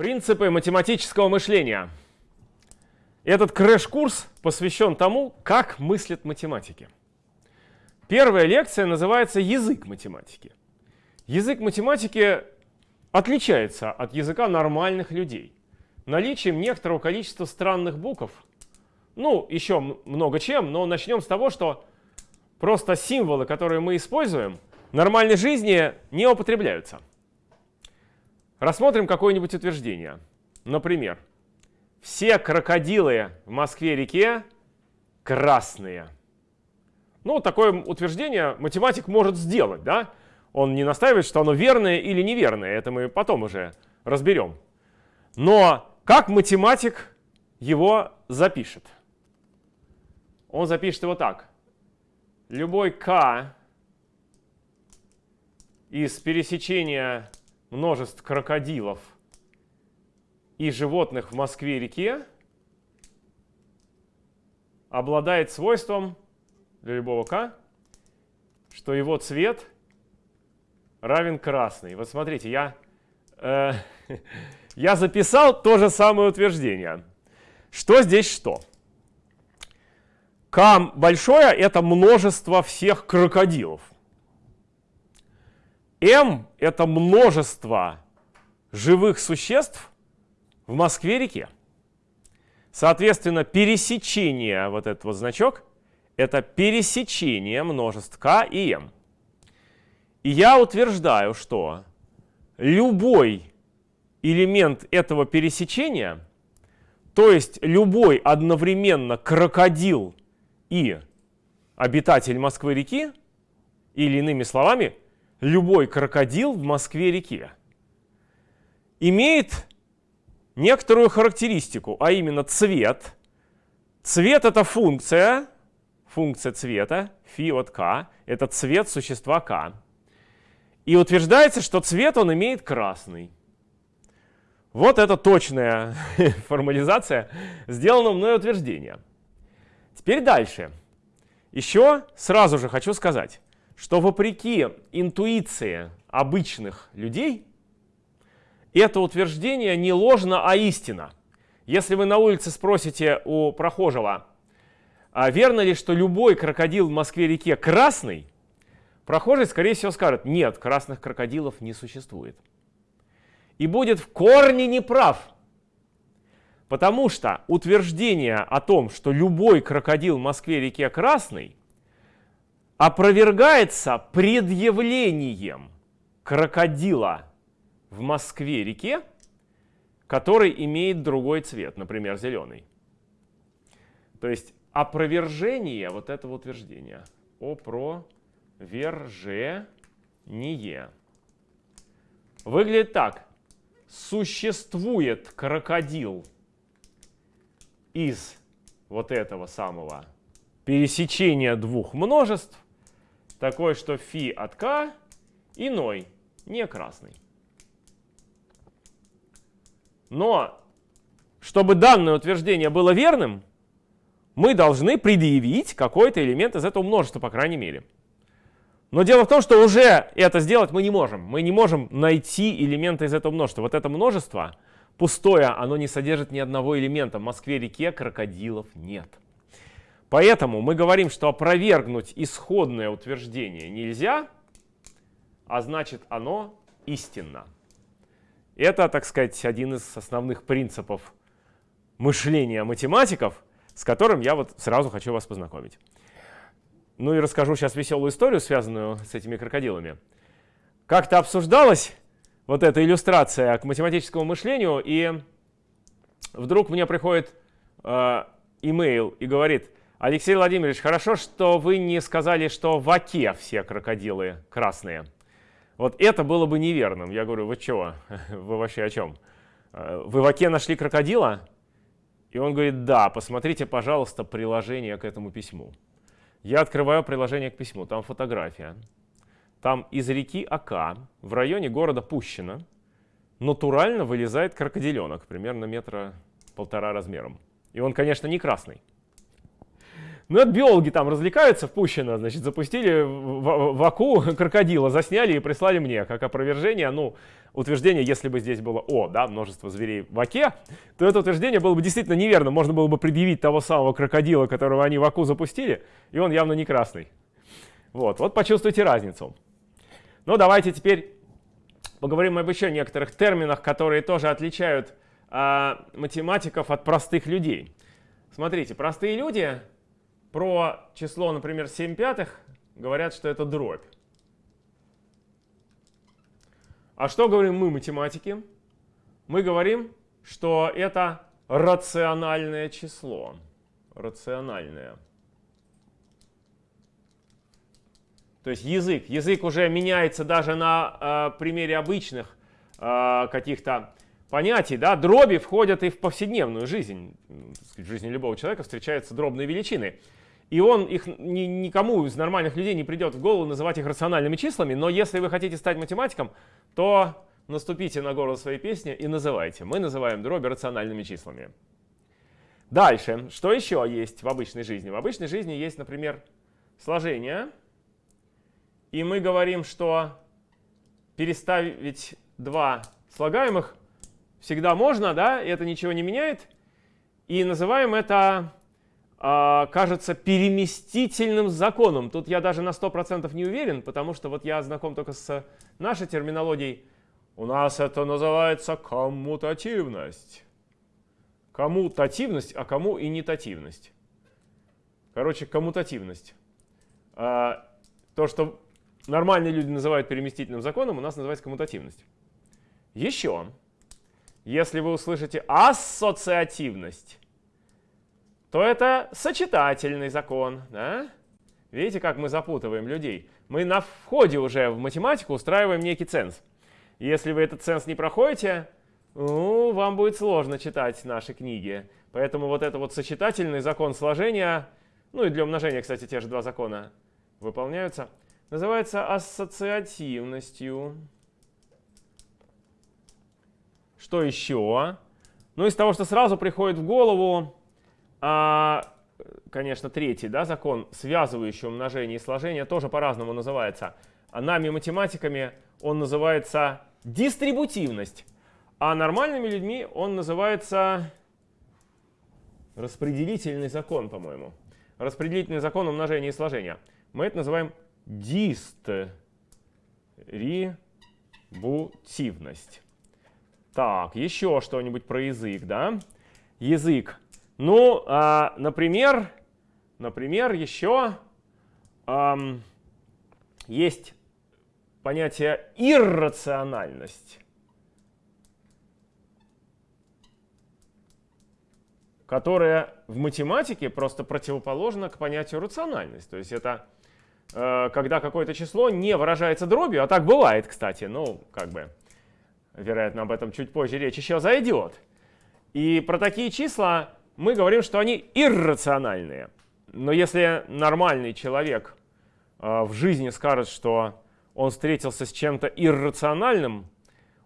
Принципы математического мышления. Этот crash -курс посвящен тому, как мыслят математики. Первая лекция называется «Язык математики». Язык математики отличается от языка нормальных людей наличием некоторого количества странных букв. Ну, еще много чем, но начнем с того, что просто символы, которые мы используем, в нормальной жизни не употребляются. Рассмотрим какое-нибудь утверждение. Например, все крокодилы в Москве-реке красные. Ну, такое утверждение математик может сделать, да? Он не настаивает, что оно верное или неверное, это мы потом уже разберем. Но как математик его запишет? Он запишет его так. Любой k из пересечения множеств крокодилов и животных в Москве-реке обладает свойством для любого k, что его цвет равен красный. Вот смотрите, я, э, я записал то же самое утверждение. Что здесь что? К большое — это множество всех крокодилов. М — это множество живых существ в Москве-реке. Соответственно, пересечение, вот этот вот значок, это пересечение множеств К и М. И я утверждаю, что любой элемент этого пересечения, то есть любой одновременно крокодил и обитатель Москвы-реки, или иными словами, любой крокодил в Москве-реке имеет некоторую характеристику, а именно цвет. Цвет — это функция, функция цвета, фи от k, это цвет существа k. И утверждается, что цвет он имеет красный. Вот это точная формализация сделанного мной утверждения. Теперь дальше. Еще сразу же хочу сказать, что вопреки интуиции обычных людей, это утверждение не ложно, а истина. Если вы на улице спросите у прохожего, а верно ли, что любой крокодил в Москве-реке красный, прохожий, скорее всего, скажет, нет, красных крокодилов не существует. И будет в корне неправ. Потому что утверждение о том, что любой крокодил в Москве-реке красный, опровергается предъявлением крокодила в Москве-реке, который имеет другой цвет, например, зеленый. То есть опровержение вот этого утверждения. Опровержение. Выглядит так. Существует крокодил из вот этого самого пересечения двух множеств, такой, что фи от k иной, не красный. Но, чтобы данное утверждение было верным, мы должны предъявить какой-то элемент из этого множества, по крайней мере. Но дело в том, что уже это сделать мы не можем. Мы не можем найти элементы из этого множества. Вот это множество пустое, оно не содержит ни одного элемента. В Москве-реке крокодилов нет. Поэтому мы говорим, что опровергнуть исходное утверждение нельзя, а значит оно истинно. Это, так сказать, один из основных принципов мышления математиков, с которым я вот сразу хочу вас познакомить. Ну и расскажу сейчас веселую историю, связанную с этими крокодилами. Как-то обсуждалась вот эта иллюстрация к математическому мышлению, и вдруг мне приходит э, имейл и говорит, Алексей Владимирович, хорошо, что вы не сказали, что в оке все крокодилы красные. Вот это было бы неверным. Я говорю, вы чего? Вы вообще о чем? Э, вы в оке нашли крокодила? И он говорит, да, посмотрите, пожалуйста, приложение к этому письму. Я открываю приложение к письму, там фотография. Там из реки Ака в районе города Пущино натурально вылезает крокодиленок, примерно метра полтора размером. И он, конечно, не красный. Ну, это биологи там развлекаются в Пущино, значит, запустили в, в АКУ крокодила, засняли и прислали мне как опровержение, ну, утверждение, если бы здесь было О, да, множество зверей в Оке, то это утверждение было бы действительно неверно. Можно было бы предъявить того самого крокодила, которого они в АКУ запустили, и он явно не красный. Вот, вот почувствуйте разницу. Ну, давайте теперь поговорим об еще некоторых терминах, которые тоже отличают а, математиков от простых людей. Смотрите, простые люди про число, например, 7 пятых говорят, что это дробь. А что говорим мы, математики? Мы говорим, что это рациональное число. Рациональное. То есть язык. Язык уже меняется даже на э, примере обычных э, каких-то понятий. Да? Дроби входят и в повседневную жизнь. В жизни любого человека встречаются дробные величины. И он их ни, никому из нормальных людей не придет в голову называть их рациональными числами. Но если вы хотите стать математиком, то наступите на горло своей песни и называйте. Мы называем дроби рациональными числами. Дальше. Что еще есть в обычной жизни? В обычной жизни есть, например, сложение. И мы говорим, что переставить два слагаемых всегда можно, да, и это ничего не меняет. И называем это кажется переместительным законом. Тут я даже на 100% не уверен, потому что вот я знаком только с нашей терминологией. У нас это называется коммутативность. Коммутативность, а кому и нетативность. Короче, коммутативность. А, то, что нормальные люди называют переместительным законом, у нас называется коммутативность. Еще, если вы услышите ассоциативность, то это сочетательный закон. Да? Видите, как мы запутываем людей? Мы на входе уже в математику устраиваем некий ценз. Если вы этот ценз не проходите, ну, вам будет сложно читать наши книги. Поэтому вот это вот сочетательный закон сложения, ну и для умножения, кстати, те же два закона выполняются, называется ассоциативностью. Что еще? Ну, из того, что сразу приходит в голову, а, конечно, третий да, закон, связывающий умножение и сложение, тоже по-разному называется. А нами, математиками, он называется дистрибутивность. А нормальными людьми он называется распределительный закон, по-моему. Распределительный закон умножения и сложения. Мы это называем дистрибутивность. Так, еще что-нибудь про язык, да? Язык ну, а, например, например, еще эм, есть понятие иррациональность. которая в математике просто противоположна к понятию рациональность. То есть это э, когда какое-то число не выражается дробью, а так бывает, кстати, ну, как бы, вероятно, об этом чуть позже речь еще зайдет. И про такие числа мы говорим, что они иррациональные. Но если нормальный человек э, в жизни скажет, что он встретился с чем-то иррациональным,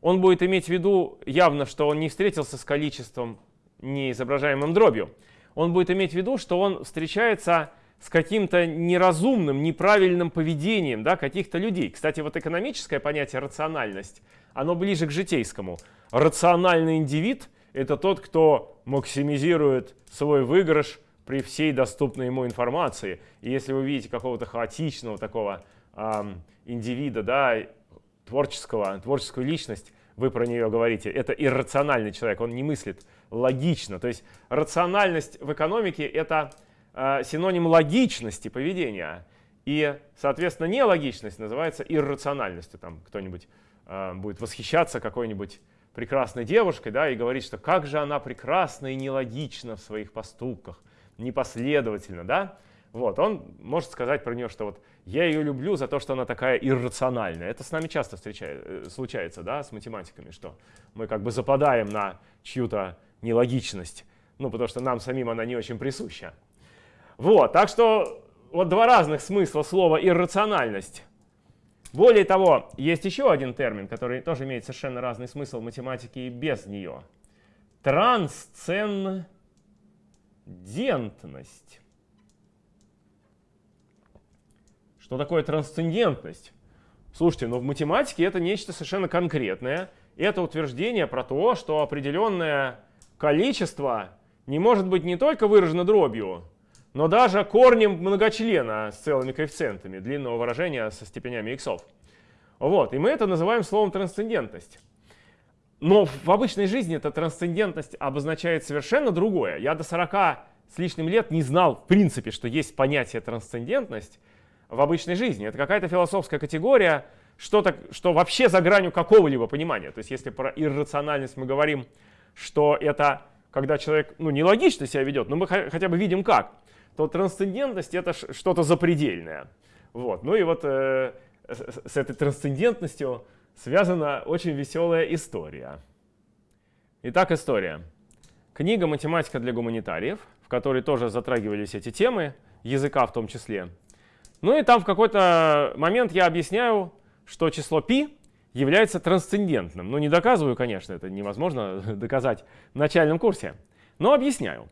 он будет иметь в виду явно, что он не встретился с количеством, не изображаемым дробью. Он будет иметь в виду, что он встречается с каким-то неразумным, неправильным поведением да, каких-то людей. Кстати, вот экономическое понятие рациональность, оно ближе к житейскому. Рациональный индивид — это тот, кто максимизирует свой выигрыш при всей доступной ему информации. И если вы видите какого-то хаотичного такого эм, индивида, да, творческого, творческую личность, вы про нее говорите, это иррациональный человек, он не мыслит логично. То есть рациональность в экономике — это э, синоним логичности поведения. И, соответственно, нелогичность называется иррациональностью. Там кто-нибудь э, будет восхищаться какой-нибудь прекрасной девушкой, да, и говорит, что как же она прекрасна и нелогична в своих поступках, непоследовательно, да, вот, он может сказать про нее, что вот я ее люблю за то, что она такая иррациональная. Это с нами часто встречает, э, случается, да, с математиками, что мы как бы западаем на чью-то нелогичность, ну, потому что нам самим она не очень присуща. Вот, так что вот два разных смысла слова иррациональность. Более того, есть еще один термин, который тоже имеет совершенно разный смысл в математике и без нее. Трансцендентность. Что такое трансцендентность? Слушайте, но в математике это нечто совершенно конкретное. Это утверждение про то, что определенное количество не может быть не только выражено дробью, но даже корнем многочлена с целыми коэффициентами длинного выражения со степенями иксов. Вот, и мы это называем словом трансцендентность. Но в обычной жизни эта трансцендентность обозначает совершенно другое. Я до 40 с лишним лет не знал в принципе, что есть понятие трансцендентность в обычной жизни. Это какая-то философская категория, что-то, что вообще за гранью какого-либо понимания. То есть если про иррациональность мы говорим, что это когда человек ну, нелогично себя ведет, но мы хотя бы видим как, то трансцендентность это что-то запредельное. Вот. Ну и вот э, с этой трансцендентностью связана очень веселая история. Итак, история. Книга «Математика для гуманитариев», в которой тоже затрагивались эти темы, языка в том числе. Ну и там в какой-то момент я объясняю, что число π является трансцендентным. Ну не доказываю, конечно, это невозможно доказать в начальном курсе, но объясняю.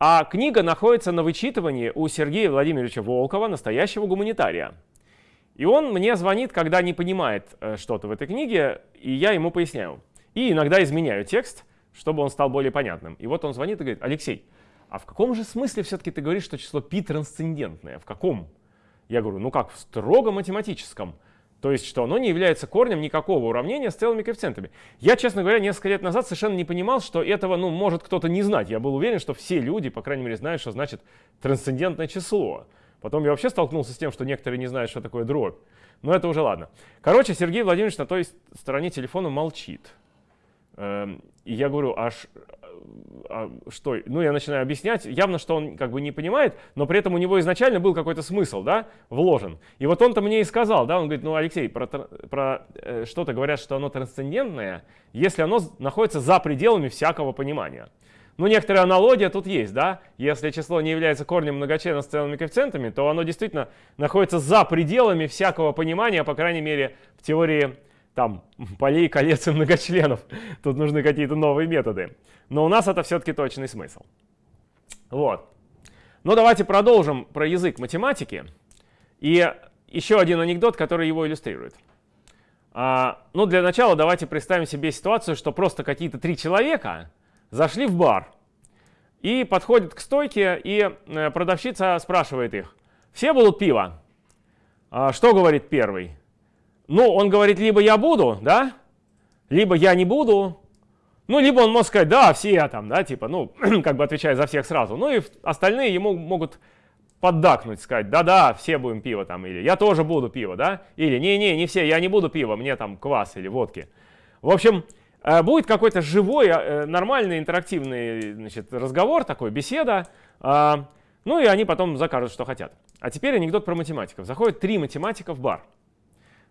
А книга находится на вычитывании у Сергея Владимировича Волкова, настоящего гуманитария. И он мне звонит, когда не понимает э, что-то в этой книге, и я ему поясняю. И иногда изменяю текст, чтобы он стал более понятным. И вот он звонит и говорит, Алексей, а в каком же смысле все-таки ты говоришь, что число π трансцендентное? В каком? Я говорю, ну как, в строго математическом. То есть, что оно не является корнем никакого уравнения с целыми коэффициентами. Я, честно говоря, несколько лет назад совершенно не понимал, что этого ну, может кто-то не знать. Я был уверен, что все люди, по крайней мере, знают, что значит трансцендентное число. Потом я вообще столкнулся с тем, что некоторые не знают, что такое дробь. Но это уже ладно. Короче, Сергей Владимирович на той стороне телефона молчит. Эм, и я говорю, а, а что? Ну, я начинаю объяснять. Явно, что он как бы не понимает, но при этом у него изначально был какой-то смысл, да, вложен. И вот он-то мне и сказал, да, он говорит, ну, Алексей, про, про э, что-то говорят, что оно трансцендентное, если оно находится за пределами всякого понимания. Ну, некоторая аналогия тут есть, да? Если число не является корнем многочлена с целыми коэффициентами, то оно действительно находится за пределами всякого понимания, по крайней мере, в теории там полей, колец и многочленов. Тут нужны какие-то новые методы. Но у нас это все-таки точный смысл. Вот. Ну, давайте продолжим про язык математики. И еще один анекдот, который его иллюстрирует. А, ну, для начала давайте представим себе ситуацию, что просто какие-то три человека зашли в бар и подходят к стойке, и э, продавщица спрашивает их, все будут пиво? А что говорит первый? Ну, он говорит, либо я буду, да, либо я не буду, ну, либо он может сказать, да, все там, да, типа, ну, как бы отвечая за всех сразу. Ну, и остальные ему могут поддакнуть, сказать, да-да, все будем пиво там, или я тоже буду пиво, да, или не-не, не все, я не буду пиво, мне там квас или водки. В общем, Э, будет какой-то живой, э, нормальный, интерактивный значит, разговор, такой, беседа. А, ну и они потом закажут, что хотят. А теперь анекдот про математиков. Заходят три математика в бар.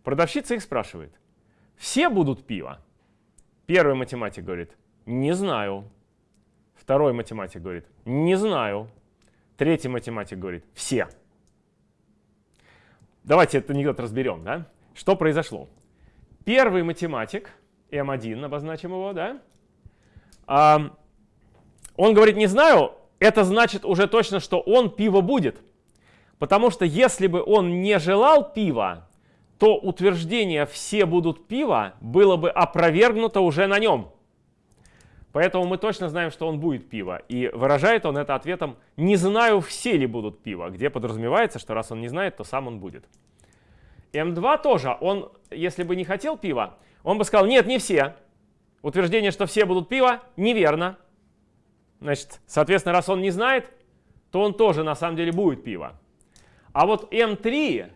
Продавщица их спрашивает. Все будут пиво? Первый математик говорит, не знаю. Второй математик говорит, не знаю. Третий математик говорит, все. Давайте этот анекдот разберем. Да? Что произошло? Первый математик M1, обозначим его, да? А, он говорит, не знаю, это значит уже точно, что он пиво будет. Потому что если бы он не желал пива, то утверждение «все будут пиво» было бы опровергнуто уже на нем. Поэтому мы точно знаем, что он будет пиво. И выражает он это ответом «не знаю, все ли будут пиво», где подразумевается, что раз он не знает, то сам он будет. М2 тоже, он, если бы не хотел пива, он бы сказал, нет, не все. Утверждение, что все будут пиво, неверно. Значит, соответственно, раз он не знает, то он тоже на самом деле будет пиво. А вот М3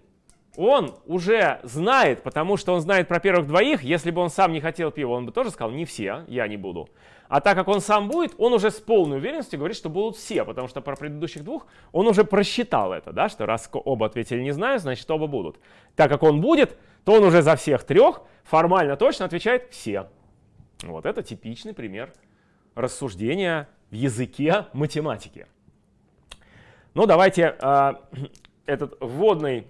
он уже знает, потому что он знает про первых двоих. Если бы он сам не хотел пива, он бы тоже сказал, не все, я не буду. А так как он сам будет, он уже с полной уверенностью говорит, что будут все, потому что про предыдущих двух он уже просчитал это, да, что раз оба ответили не знаю, значит оба будут. Так как он будет, то он уже за всех трех формально точно отвечает все. Вот это типичный пример рассуждения в языке математики. Ну, давайте э, этот вводный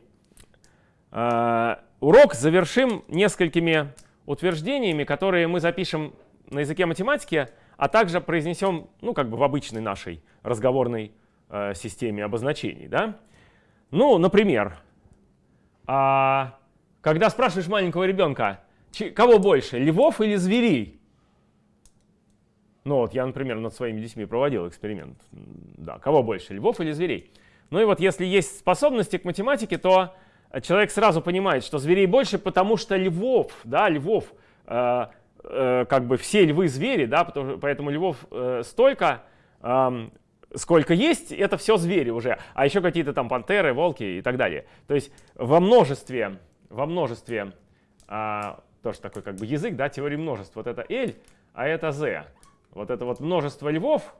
урок завершим несколькими утверждениями, которые мы запишем на языке математики, а также произнесем, ну, как бы в обычной нашей разговорной э, системе обозначений. Да? Ну, например, а, когда спрашиваешь маленького ребенка, кого больше, львов или зверей? Ну вот я, например, над своими детьми проводил эксперимент. Да, кого больше, львов или зверей? Ну и вот если есть способности к математике, то человек сразу понимает, что зверей больше, потому что львов, да, львов, э, э, как бы все львы звери, да, потому, поэтому львов э, столько, э, сколько есть, это все звери уже. А еще какие-то там пантеры, волки и так далее. То есть во множестве, во множестве, э, тоже такой как бы язык, да, теории множеств. Вот это L, а это Z вот это вот множество львов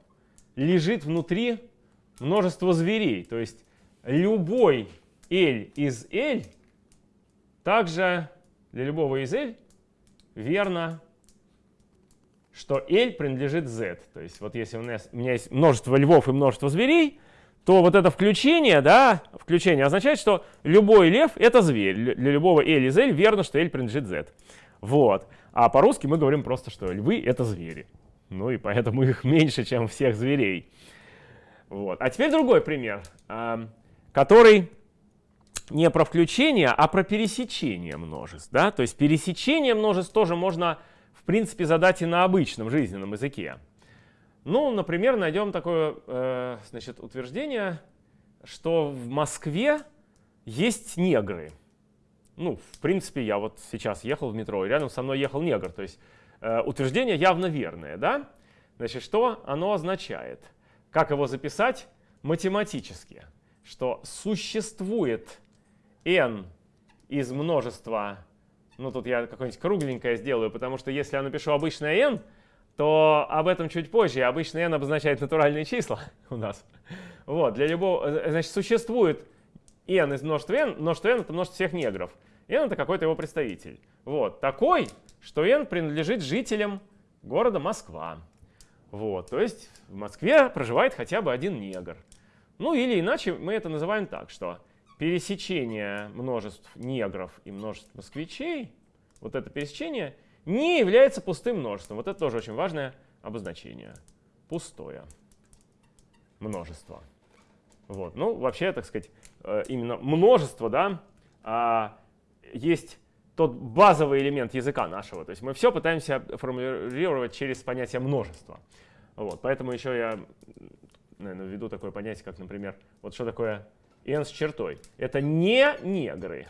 лежит внутри множества зверей. То есть любой L из L также для любого из L верно, что L принадлежит Z. То есть вот если у, нас, у меня есть множество львов и множество зверей, то вот это включение, да, включение означает, что любой лев — это зверь. Для любого L из L верно, что L принадлежит Z. Вот. А по-русски мы говорим просто, что львы — это звери. Ну и поэтому их меньше, чем всех зверей. Вот. А теперь другой пример, а, который не про включение, а про пересечение множеств. Да? То есть пересечение множеств тоже можно, в принципе, задать и на обычном жизненном языке. Ну, например, найдем такое э, значит, утверждение, что в Москве есть негры. Ну, в принципе, я вот сейчас ехал в метро, и рядом со мной ехал негр. То есть Э, утверждение явно верное, да? Значит, что оно означает? Как его записать? Математически, что существует n из множества, ну тут я какое-нибудь кругленькое сделаю, потому что если я напишу обычное n, то об этом чуть позже. Обычно n обозначает натуральные числа у нас. Вот, для любого, э, значит, существует n из множества n, множество n это множество всех негров. n это какой-то его представитель. Вот, такой что n принадлежит жителям города Москва. Вот, то есть в Москве проживает хотя бы один негр. Ну или иначе мы это называем так, что пересечение множеств негров и множеств москвичей, вот это пересечение, не является пустым множеством. Вот это тоже очень важное обозначение. Пустое множество. Вот. Ну, вообще, так сказать, э, именно множество, да, а, есть тот базовый элемент языка нашего. То есть мы все пытаемся формулировать через понятие множества. Вот, поэтому еще я наверное, введу такое понятие, как, например, вот что такое n с чертой. Это не негры.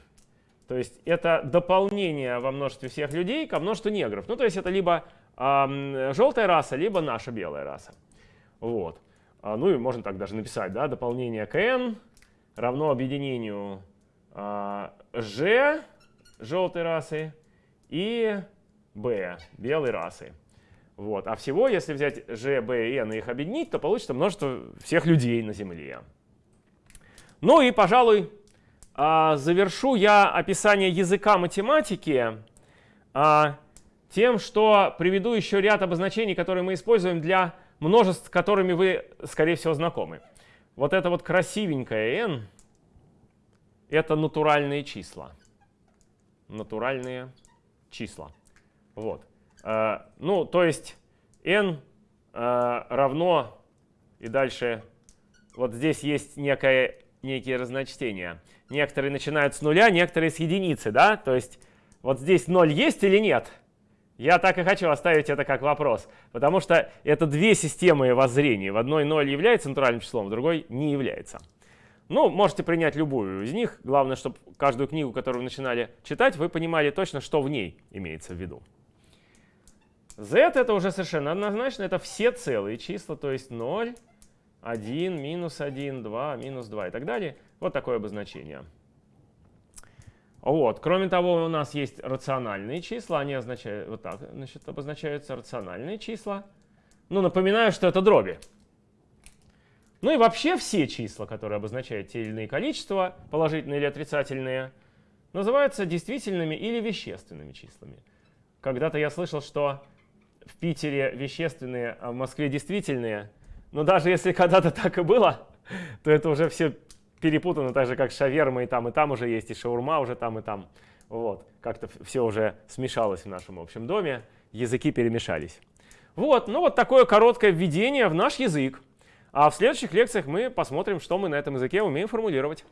То есть это дополнение во множестве всех людей ко множеству негров. Ну, то есть это либо э, желтая раса, либо наша белая раса. Вот. А, ну и можно так даже написать, да, дополнение к n равно объединению э, g желтой расы и B белой расы. Вот. А всего, если взять G, B и N и их объединить, то получится множество всех людей на Земле. Ну и, пожалуй, а, завершу я описание языка математики а, тем, что приведу еще ряд обозначений, которые мы используем для множеств, с которыми вы, скорее всего, знакомы. Вот это вот красивенькое n — это натуральные числа натуральные числа. Вот. Э, ну, то есть n равно, и дальше вот здесь есть некое, некие разночтения. Некоторые начинают с нуля, некоторые с единицы, да? То есть вот здесь 0 есть или нет? Я так и хочу оставить это как вопрос, потому что это две системы воззрения. В одной 0 является натуральным числом, в другой не является. Ну, можете принять любую из них. Главное, чтобы каждую книгу, которую вы начинали читать, вы понимали точно, что в ней имеется в виду. Z это уже совершенно однозначно. Это все целые числа, то есть 0, 1, минус 1, 2, минус 2 и так далее. Вот такое обозначение. Вот. Кроме того, у нас есть рациональные числа. Они означают, вот так значит, обозначаются рациональные числа. Ну, напоминаю, что это дроби. Ну и вообще все числа, которые обозначают те или иные количества, положительные или отрицательные, называются действительными или вещественными числами. Когда-то я слышал, что в Питере вещественные, а в Москве действительные. Но даже если когда-то так и было, то это уже все перепутано, так же как шаверма и там, и там уже есть, и шаурма уже там, и там. Вот, как-то все уже смешалось в нашем общем доме, языки перемешались. Вот, ну вот такое короткое введение в наш язык. А в следующих лекциях мы посмотрим, что мы на этом языке умеем формулировать.